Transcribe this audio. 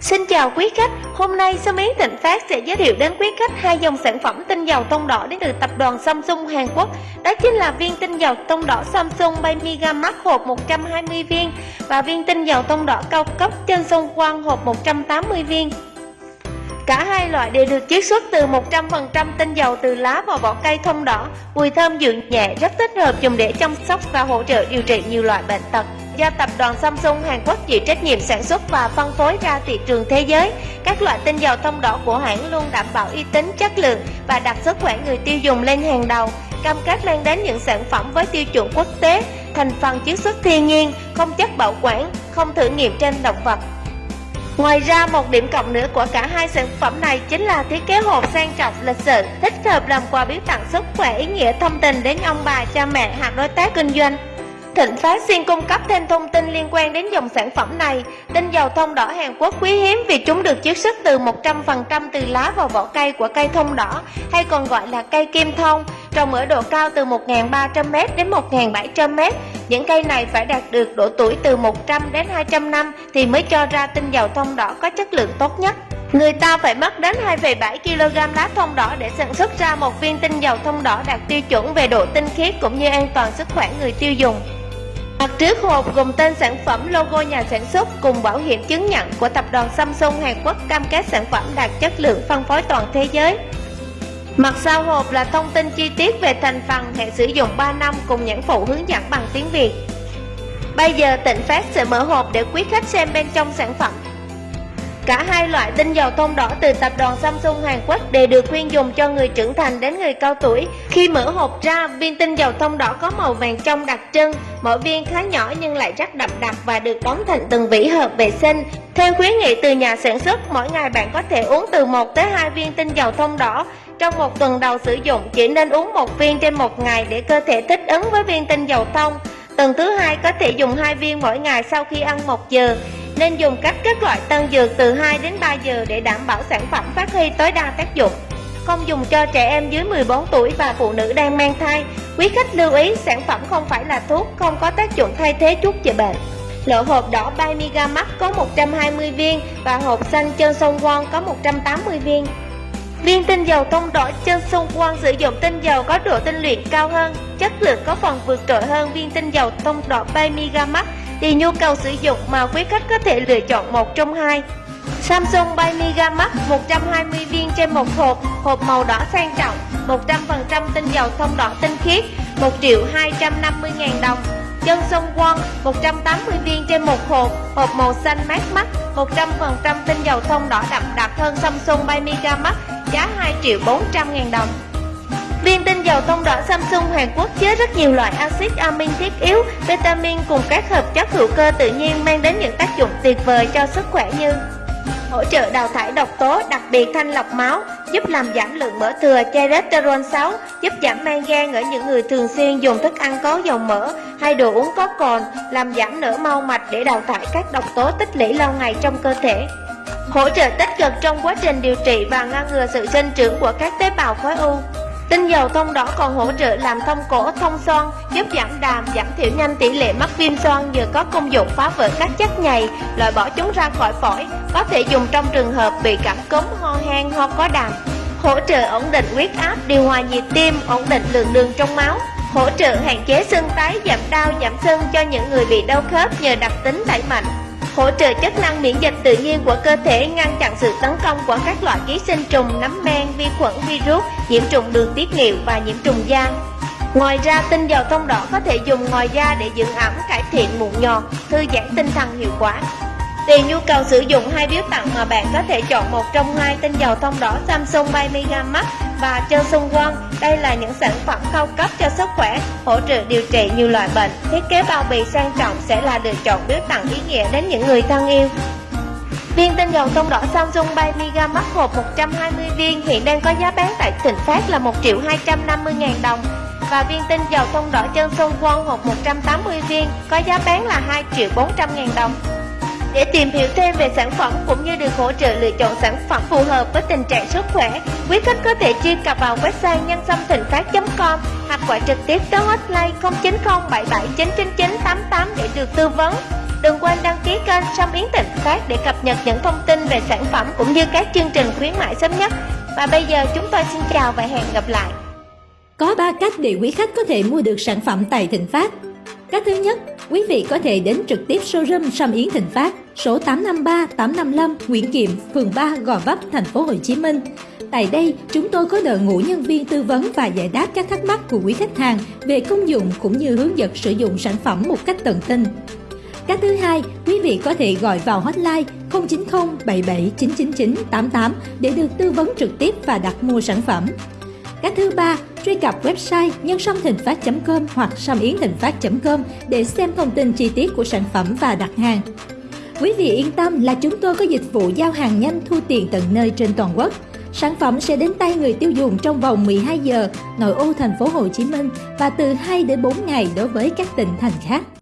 Xin chào quý khách, hôm nay Sơ Miến Thịnh Phát sẽ giới thiệu đến quý khách hai dòng sản phẩm tinh dầu tông đỏ đến từ tập đoàn Samsung Hàn Quốc. Đó chính là viên tinh dầu tông đỏ Samsung Bay Mega Max hộp 120 viên và viên tinh dầu tông đỏ cao cấp trên sông quang hộp 180 viên. Cả hai loại đều được chiết xuất từ 100% tinh dầu từ lá và vỏ cây thông đỏ, mùi thơm dịu nhẹ rất thích hợp dùng để chăm sóc và hỗ trợ điều trị nhiều loại bệnh tật do tập đoàn Samsung Hàn Quốc chịu trách nhiệm sản xuất và phân phối ra thị trường thế giới. Các loại tinh dầu thông đỏ của hãng luôn đảm bảo uy tín, chất lượng và đặt sức khỏe người tiêu dùng lên hàng đầu, cam kết mang đến những sản phẩm với tiêu chuẩn quốc tế, thành phần chiết xuất thiên nhiên, không chất bảo quản, không thử nghiệm trên động vật. Ngoài ra một điểm cộng nữa của cả hai sản phẩm này chính là thiết kế hộp sang trọng lịch sự, thích hợp làm quà biếu tặng sức khỏe ý nghĩa thông tình đến ông bà, cha mẹ hoặc đối tác kinh doanh. Thịnh Phát xin cung cấp thêm thông tin liên quan đến dòng sản phẩm này. Tinh dầu thông đỏ Hàn Quốc quý hiếm vì chúng được chiết xuất từ 100% từ lá và vỏ cây của cây thông đỏ, hay còn gọi là cây kim thông, trồng ở độ cao từ 1.300m đến 1.700m. Những cây này phải đạt được độ tuổi từ 100 đến 200 năm thì mới cho ra tinh dầu thông đỏ có chất lượng tốt nhất. Người ta phải mất đến 2,7 kg lá thông đỏ để sản xuất ra một viên tinh dầu thông đỏ đạt tiêu chuẩn về độ tinh khiết cũng như an toàn sức khỏe người tiêu dùng. Mặt trước hộp gồm tên sản phẩm, logo nhà sản xuất cùng bảo hiểm chứng nhận của tập đoàn Samsung Hàn Quốc cam kết sản phẩm đạt chất lượng phân phối toàn thế giới. Mặt sau hộp là thông tin chi tiết về thành phần, hệ sử dụng 3 năm cùng nhãn phụ hướng dẫn bằng tiếng Việt. Bây giờ Tịnh Phát sẽ mở hộp để quý khách xem bên trong sản phẩm. Cả hai loại tinh dầu thông đỏ từ tập đoàn Samsung Hàn Quốc đều được khuyên dùng cho người trưởng thành đến người cao tuổi. Khi mở hộp ra, viên tinh dầu thông đỏ có màu vàng trong đặc trưng, mỗi viên khá nhỏ nhưng lại rất đậm đặc và được đóng thành từng vỉ hợp vệ sinh. Theo khuyến nghị từ nhà sản xuất, mỗi ngày bạn có thể uống từ 1 tới 2 viên tinh dầu thông đỏ. Trong một tuần đầu sử dụng, chỉ nên uống một viên trên một ngày để cơ thể thích ứng với viên tinh dầu thông. Tuần thứ hai có thể dùng hai viên mỗi ngày sau khi ăn một giờ. Nên dùng cách các loại tân dược từ 2 đến 3 giờ để đảm bảo sản phẩm phát huy tối đa tác dụng. Không dùng cho trẻ em dưới 14 tuổi và phụ nữ đang mang thai. Quý khách lưu ý sản phẩm không phải là thuốc, không có tác dụng thay thế thuốc chữa bệnh. Lộ hộp đỏ bay có 120 viên và hộp xanh chân sông Won có 180 viên. Viên tinh dầu thông đỏ chân sông Won sử dụng tinh dầu có độ tinh luyện cao hơn, chất lượng có phần vượt trội hơn viên tinh dầu thông đỏ bay thì nhu cầu sử dụng mà quý khách có thể lựa chọn một trong hai. Samsung Bay Mega Max 120 viên trên một hộp, hộp màu đỏ sang trọng, 100% tinh dầu thông đỏ tinh khiết, 1 triệu 250 ngàn đồng. Chân sông Won 180 viên trên một hộp, hộp màu xanh mát mắt, 100% tinh dầu thông đỏ đậm đặc hơn Samsung Bay Mega Max, giá 2 triệu 400 ngàn đồng. Viên tinh dầu tông đỏ Samsung Hàn Quốc chứa rất nhiều loại axit amin thiết yếu, vitamin cùng các hợp chất hữu cơ tự nhiên mang đến những tác dụng tuyệt vời cho sức khỏe như hỗ trợ đào thải độc tố, đặc biệt thanh lọc máu, giúp làm giảm lượng mỡ thừa cholesterol xấu, giúp giảm men gan ở những người thường xuyên dùng thức ăn có dầu mỡ hay đồ uống có cồn, làm giảm nở mau mạch để đào thải các độc tố tích lũy lâu ngày trong cơ thể. Hỗ trợ tích cực trong quá trình điều trị và ngăn ngừa sự sinh trưởng của các tế bào khối u. Tinh dầu thông đỏ còn hỗ trợ làm thông cổ, thông son giúp giảm đàm, giảm thiểu nhanh tỷ lệ mắc viêm son nhờ có công dụng phá vỡ các chất nhầy, loại bỏ chúng ra khỏi phổi, có thể dùng trong trường hợp bị cảm cúm, ho hen, ho có đàm. Hỗ trợ ổn định huyết áp, điều hòa nhịp tim, ổn định lượng đường trong máu, hỗ trợ hạn chế sưng tái, giảm đau, giảm sưng cho những người bị đau khớp nhờ đặc tính đẩy mạnh hỗ trợ chức năng miễn dịch tự nhiên của cơ thể ngăn chặn sự tấn công của các loại ký sinh trùng, nấm men, vi khuẩn, virus, nhiễm trùng đường tiết niệu và nhiễm trùng da. Ngoài ra, tinh dầu thông đỏ có thể dùng ngoài da để dưỡng ẩm, cải thiện mụn nhọt, thư giãn tinh thần hiệu quả. Tùy nhu cầu sử dụng hai biếu tặng mà bạn có thể chọn một trong hai tinh dầu thông đỏ Samsung by Mega Max và Chân Sung Won. Đây là những sản phẩm cao cấp cho sức khỏe, hỗ trợ điều trị nhiều loại bệnh. Thiết kế bao bì sang trọng sẽ là lựa chọn biếu tặng ý nghĩa đến những người thân yêu. Viên tinh dầu thông đỏ Samsung by Mega Max hộp 120 viên hiện đang có giá bán tại tỉnh Phát là 1 triệu 250 ngàn đồng và viên tinh dầu thông đỏ chân sông Won hộp 180 viên có giá bán là 2 triệu 400 ngàn đồng. Để tìm hiểu thêm về sản phẩm cũng như được hỗ trợ lựa chọn sản phẩm phù hợp với tình trạng sức khỏe, quý khách có thể truy cập vào website nhân sâm thịnh phát.com hoặc gọi trực tiếp tới hotline 090 77 999 88 để được tư vấn. Đừng quên đăng ký kênh Sâm Yến Tịnh Phát để cập nhật những thông tin về sản phẩm cũng như các chương trình khuyến mại sớm nhất. Và bây giờ chúng tôi xin chào và hẹn gặp lại. Có 3 cách để quý khách có thể mua được sản phẩm tại Thịnh Phát. Cách thứ nhất, quý vị có thể đến trực tiếp showroom Sâm Yến Thịnh Phát, số 853 855 Nguyễn Kiệm, phường 3, Gò Vấp, thành phố Hồ Chí Minh. Tại đây, chúng tôi có đội ngũ nhân viên tư vấn và giải đáp các thắc mắc của quý khách hàng về công dụng cũng như hướng dẫn sử dụng sản phẩm một cách tận tình. Cách thứ hai, quý vị có thể gọi vào hotline 090 77 999 88 để được tư vấn trực tiếp và đặt mua sản phẩm. Cách thứ ba, truy cập website nhân sâm thịnh phát.com hoặc sâm yến thịnh phát.com để xem thông tin chi tiết của sản phẩm và đặt hàng. Quý vị yên tâm là chúng tôi có dịch vụ giao hàng nhanh thu tiền tận nơi trên toàn quốc. Sản phẩm sẽ đến tay người tiêu dùng trong vòng 12 giờ nội ô thành phố Hồ Chí Minh và từ 2 đến 4 ngày đối với các tỉnh thành khác.